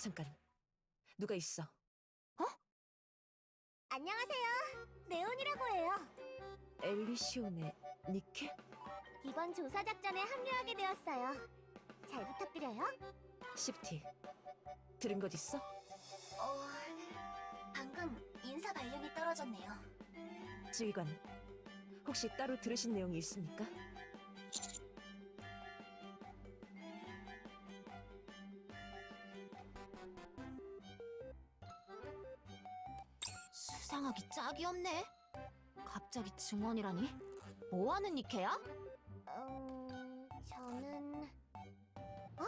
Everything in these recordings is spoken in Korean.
잠깐. 누가 있어? 안녕하세요. 네온이라고 해요. 엘리시오네 니케? 이번 조사 작전에 합류하게 되었어요. 잘 부탁드려요. 시프티. 들은 것 있어? 어, 방금 인사 발령이 떨어졌네요. 지휘관. 혹시 따로 들으신 내용이 있습니까? 수상하기 짝이 없네. 갑자기 증언이라니? 뭐하는 니케야? 음, 저는 아,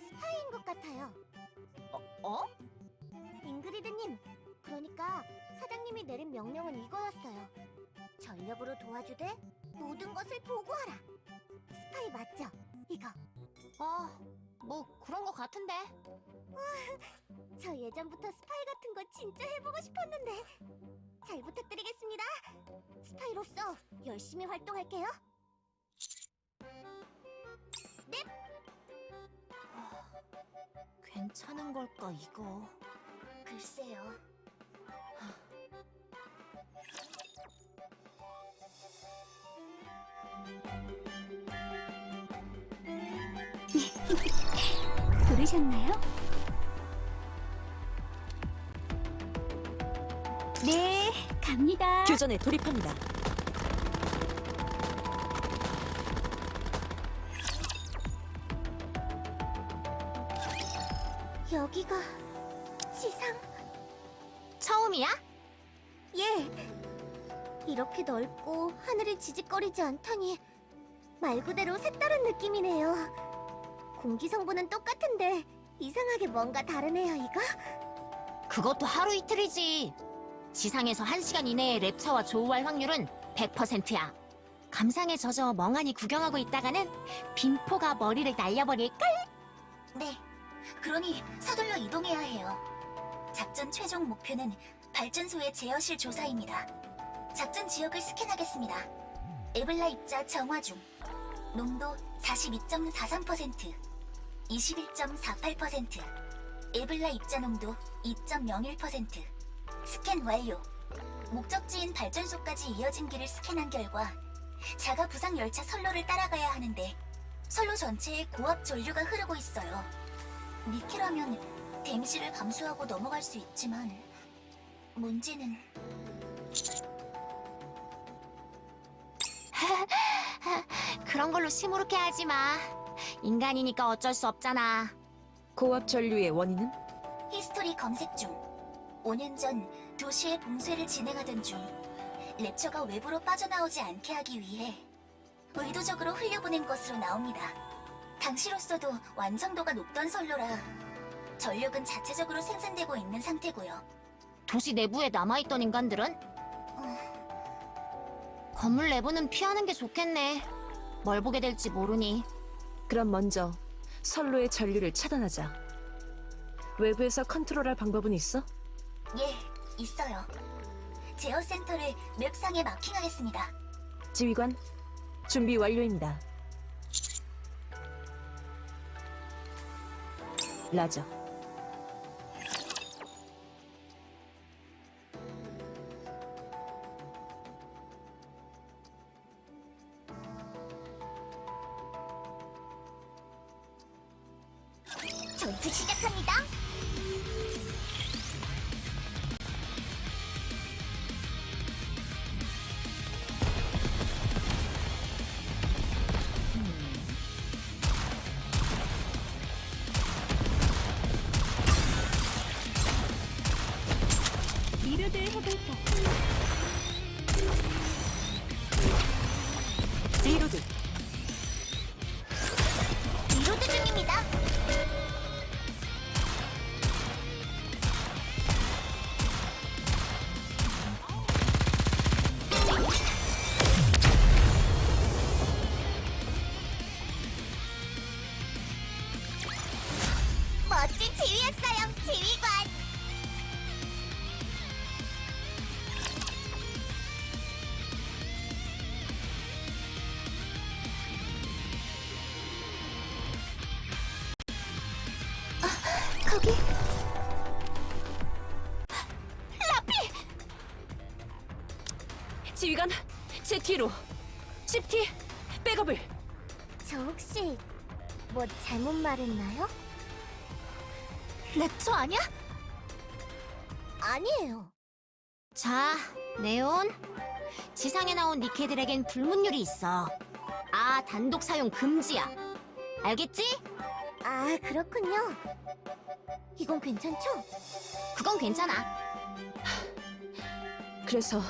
스파이인 것 같아요. 어? 잉그리드님, 그러니까 사장님이 내린 명령은 이거였어요. 전력으로 도와주되 모든 것을 보고하라. 스파이 맞죠? 이거. 아, 뭐 그런 거 같은데. 저 예전부터 스파이 같은 거 진짜 해보고 싶었는데 잘 부탁드리겠습니다. 스파이로서 열심히 활동할게요. 괜찮은 걸까 이거? 글쎄요. 부르셨나요? 교전에 돌입합니다. 여기가 지상? 처음이야? 예. 이렇게 넓고 하늘이 지직거리지 않다니 말 그대로 색다른 느낌이네요. 공기 성분은 똑같은데 이상하게 뭔가 다르네요, 이거? 그것도 하루 이틀이지. 지상에서 1시간 이내에 랩처와 조우할 확률은 100%야. 감상에 젖어 멍하니 구경하고 있다가는 빈포가 머리를 날려버릴걸? 네. 그러니 서둘러 이동해야 해요. 작전 최종 목표는 발전소의 제어실 조사입니다. 작전 지역을 스캔하겠습니다. 에블라 입자 정화 중. 농도 42.43%, 21.48%. 에블라 입자 농도 2.01%. 스캔 완료. 목적지인 발전소까지 이어진 길을 스캔한 결과 자가 부상 열차 선로를 따라가야 하는데 선로 전체에 고압 전류가 흐르고 있어요. 니케라면 데미지를 감수하고 넘어갈 수 있지만 문제는 그런 걸로 시무룩해 하지 마. 인간이니까 어쩔 수 없잖아. 고압 전류의 원인은? 히스토리 검색 중. 5년 전 도시의 봉쇄를 진행하던 중 랩처가 외부로 빠져나오지 않게 하기 위해 의도적으로 흘려보낸 것으로 나옵니다. 당시로서도 완성도가 높던 선로라 전력은 자체적으로 생산되고 있는 상태고요. 도시 내부에 남아있던 인간들은? 건물 내부는 피하는 게 좋겠네. 뭘 보게 될지 모르니. 그럼 먼저 선로의 전류를 차단하자. 외부에서 컨트롤할 방법은 있어? 예, 있어요. 제어 센터를 맵상에 마킹하겠습니다. 지휘관, 준비 완료입니다. 라저. 전투 시작합니다. 리 거기 지휘관, 제 뒤로. 씹티, 백업을. 저 혹시 뭐 잘못 말했나요? 랩처 아니야? 아니에요. 자, 네온. 지상에 나온 니케들에겐 불문율이 있어. 아, 단독 사용 금지야. 알겠지? 아, 그렇군요. 이건 괜찮죠? 그건 괜찮아. 그래서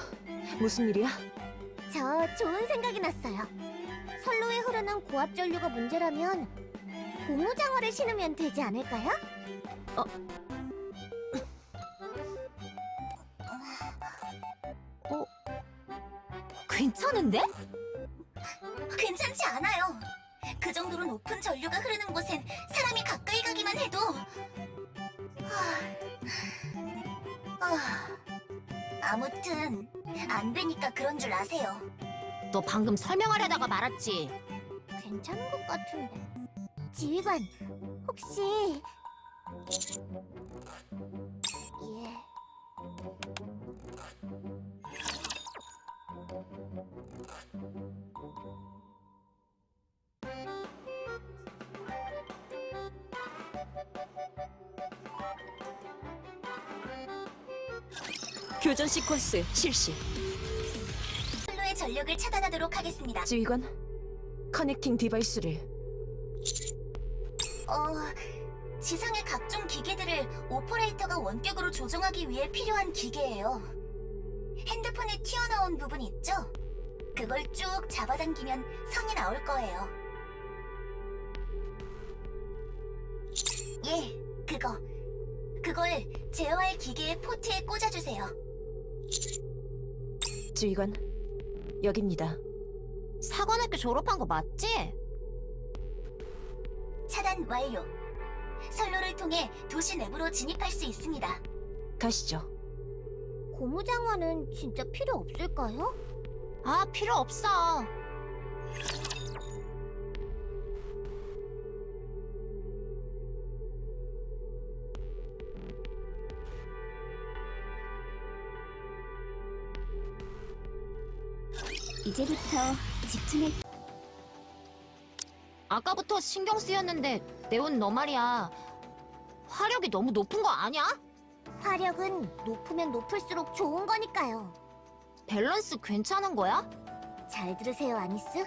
무슨 일이야? 저 좋은 생각이 났어요. 선로에 흐르는 고압 전류가 문제라면 고무장어를 신으면 되지 않을까요? 괜찮은데? 괜찮지 않아요. 그 정도로 높은 전류가 흐르는 곳엔 사람이 가까이 가기만 해도 하... 아... 아무튼 안 되니까 그런 줄 아세요. 너 방금 설명하려다가 말았지. 괜찮은 것 같은데. 지휘관, 혹시 교전 시퀀스 실시. 선로의 전력을 차단하도록 하겠습니다. 지휘관, connecting device를. 어, 지상의 각종 기기들을 오퍼레이터가 원격으로 조종하기 위해 필요한 기계예요. 핸드폰에 튀어나온 부분 있죠? 그걸 쭉 잡아당기면 선이 나올 거예요. 예, 그거. 그걸 제어할 기계의 포트에 꽂아주세요. 지휘관, 여깁니다. 사관학교 졸업한 거 맞지? 차단 완료. 선로를 통해 도시 내부로 진입할 수 있습니다. 가시죠. 고무장어는 진짜 필요 없을까요? 아, 필요 없어. 이제부터 집중해. 아까부터 신경 쓰였는데 네온 너 말이야. 화력이 너무 높은 거 아니야? 화력은 높으면 높을수록 좋은 거니까요. 밸런스 괜찮은 거야? 잘 들으세요, 아니스.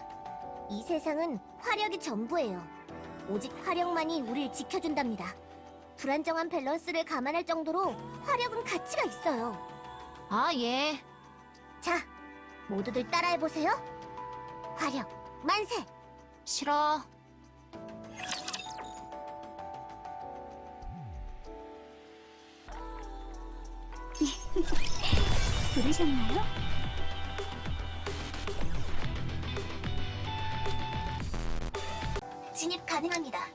이 세상은 화력이 전부예요. 오직 화력만이 우릴 지켜준답니다. 불안정한 밸런스를 감안할 정도로 화력은 가치가 있어요. 아, 예. 자, 모두들 따라해보세요. 화력, 만세! 싫어. 들으셨나요? 진입 가능합니다.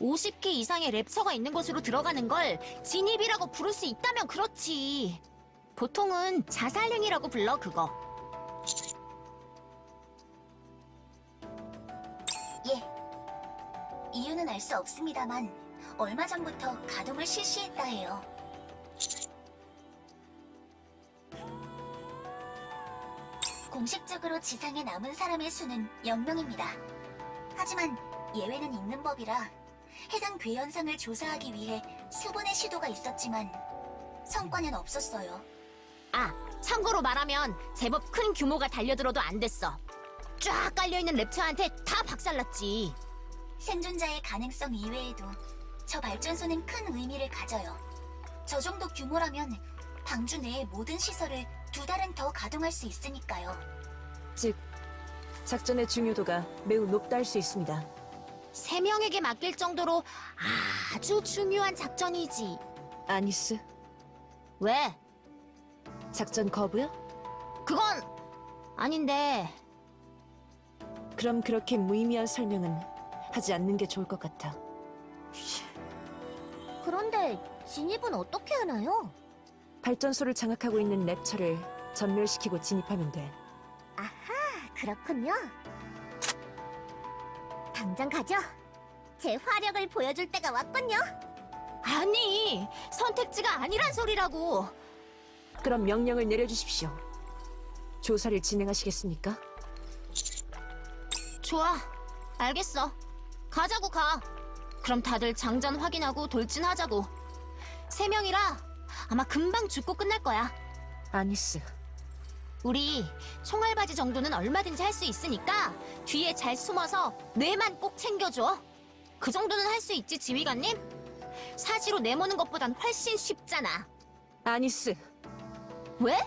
50개 이상의 랩처가 있는 곳으로 들어가는 걸 진입이라고 부를 수 있다면 그렇지. 보통은 자살행위라고 불러, 그거. 이유는 알 수 없습니다만 얼마 전부터 가동을 실시했다 해요. 공식적으로 지상에 남은 사람의 수는 0명입니다. 하지만 예외는 있는 법이라 해당 괴현상을 조사하기 위해 수분의 시도가 있었지만 성과는 없었어요. 아, 참고로 말하면 제법 큰 규모가 달려들어도 안 됐어. 쫙 깔려있는 랩처한테 다 박살났지. 생존자의 가능성 이외에도 저 발전소는 큰 의미를 가져요. 저 정도 규모라면 방주 내의 모든 시설을 두 달은 더 가동할 수 있으니까요. 즉, 작전의 중요도가 매우 높다 할 수 있습니다. 세 명에게 맡길 정도로 아주 중요한 작전이지. 아니스, 왜? 작전 거부요? 그건 아닌데 그럼 그렇게 무의미한 설명은 하지 않는 게 좋을 것 같아. 그런데 진입은 어떻게 하나요? 발전소를 장악하고 있는 랩처를 전멸시키고 진입하면 돼. 그렇군요. 당장 가죠. 제 화력을 보여줄 때가 왔군요. 아니, 선택지가 아니란 소리라고. 그럼 명령을 내려주십시오. 조사를 진행하시겠습니까? 좋아, 알겠어. 가자고 가. 그럼 다들 장전 확인하고 돌진하자고. 세 명이라 아마 금방 죽고 끝날 거야. 아니스, 우리 총알바지 정도는 얼마든지 할 수 있으니까 뒤에 잘 숨어서 뇌만 꼭 챙겨줘. 그 정도는 할 수 있지, 지휘관님? 사지로 내모는 것보단 훨씬 쉽잖아. 아니스. 왜?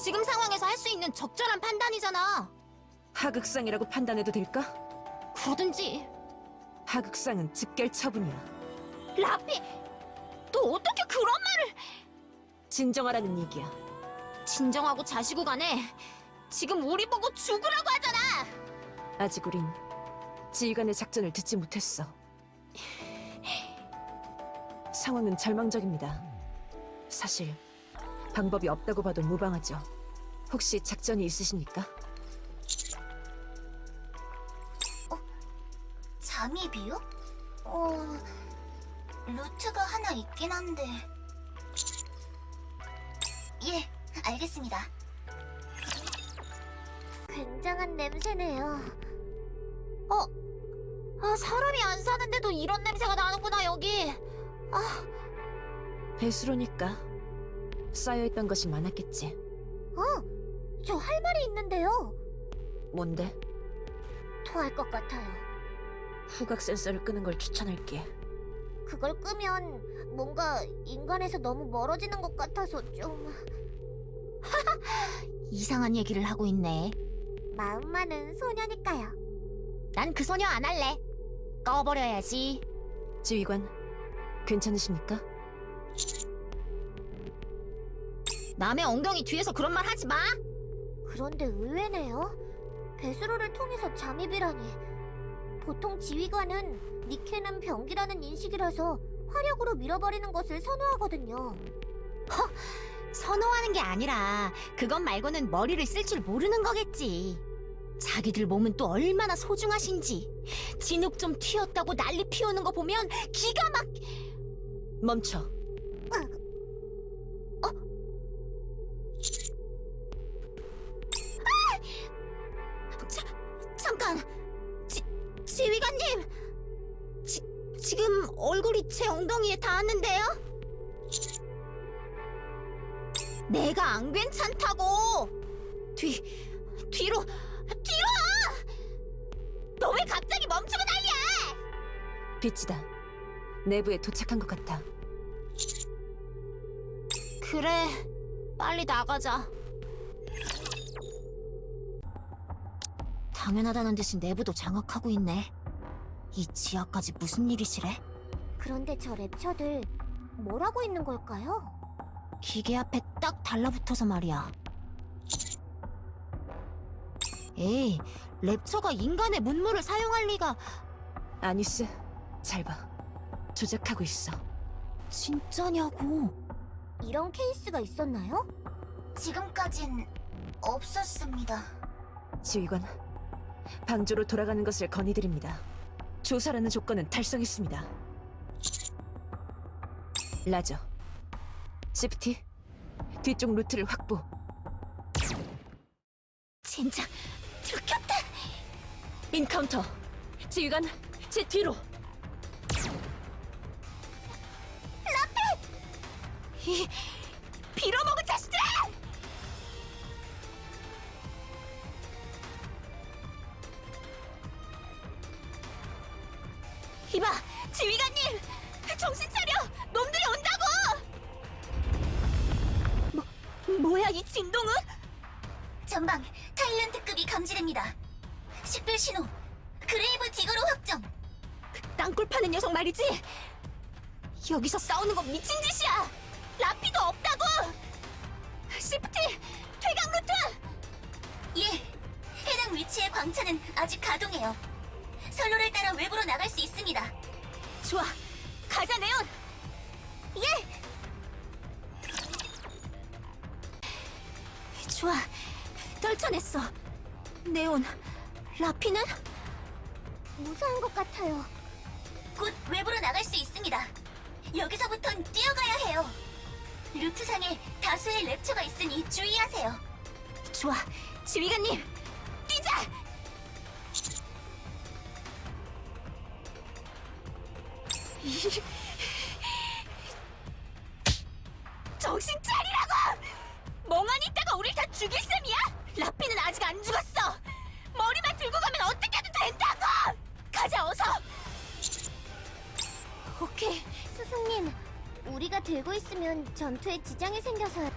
지금 상황에서 할 수 있는 적절한 판단이잖아. 하극상이라고 판단해도 될까? 그러든지. 하극상은 즉결 처분이야. 라피, 너 어떻게 그런 말을... 진정하라는 얘기야. 진정하고 자시고 가네. 지금 우리 보고 죽으라고 하잖아. 아직 우린 지휘관의 작전을 듣지 못했어. 상황은 절망적입니다. 사실 방법이 없다고 봐도 무방하죠. 혹시 작전이 있으십니까? 알겠습니다. 굉장한 냄새네요. 아, 사람이 안 사는데도 이런 냄새가 나는구나, 여기. 배수로니까 쌓여있던 것이 많았겠지. 어, 저 할 말이 있는데요. 뭔데? 토할 것 같아요. 후각 센서를 끄는 걸 추천할게. 그걸 끄면 뭔가 인간에서 너무 멀어지는 것 같아서 좀 이상한 얘기를 하고 있네. 마음 많은 소녀니까요. 난 그 소녀 안 할래. 꺼버려야지. 지휘관, 괜찮으십니까? 남의 엉덩이 뒤에서 그런 말 하지 마. 그런데 의외네요. 배수로를 통해서 잠입이라니. 보통 지휘관은 니케는 병기라는 인식이라서 화력으로 밀어버리는 것을 선호하거든요. 선호하는 게 아니라 그것 말고는 머리를 쓸 줄 모르는 거겠지. 자기들 몸은 또 얼마나 소중하신지. 진흙 좀 튀었다고 난리 피우는 거 보면 기가 막... 멈춰. 자, 잠깐! 지, 지휘관님! 지, 지금 얼굴이 제 엉덩이에 닿았는데 내가 안 괜찮다고! 뒤, 뒤로, 뒤로! 너 왜 갑자기 멈추고 난리야! 빛이다. 내부에 도착한 것 같아. 그래, 빨리 나가자. 당연하다는 듯이 내부도 장악하고 있네. 이 지하까지 무슨 일이시래? 그런데 저 랩처들 뭘 하고 있는 걸까요? 기계 앞에 딱 달라붙어서 말이야. 에이, 랩처가 인간의 문물을 사용할 리가 아니스, 잘 봐. 조작하고 있어. 진짜냐고. 이런 케이스가 있었나요? 지금까진 없었습니다. 지휘관, 방주로 돌아가는 것을 건의드립니다. 조사라는 조건은 달성했습니다. 라저, 시프티, 뒤쪽 루트를 확보. 진짜 들켰다. Encounter, 지휘관, 제 뒤로. 이 빌어먹을 자 뭐, 뭐야 이 진동은? 전방 Tyrant급이 감지됩니다. 식별 신호 그레이브 디거로 확정. 땅굴 파는 녀석 말이지? 여기서 싸우는 건 미친 짓이야! 라피도 없다고! 시프티! 퇴각 루트! 예, 해당 위치의 광차는 아직 가동해요. 선로를 따라 외부로 나갈 수 있습니다. 좋아, 가자 네온! 좋아, 떨쳐냈어. 네온, 라피는? 무사한 것 같아요. 곧 외부로 나갈 수 있습니다. 여기서부턴 뛰어가야 해요. 루트상에 다수의 랩처가 있으니 주의하세요. 좋아, 지휘관님, 뛰자! 정신 차리라고! 멍하니 있다가 우릴 다 죽일 셈이야? 라피는 아직 안 죽었어! 머리만 들고 가면 어떻게든 된다고! 가자, 어서! 오케이. 스승님, 우리가 들고 있으면 전투에 지장이 생겨서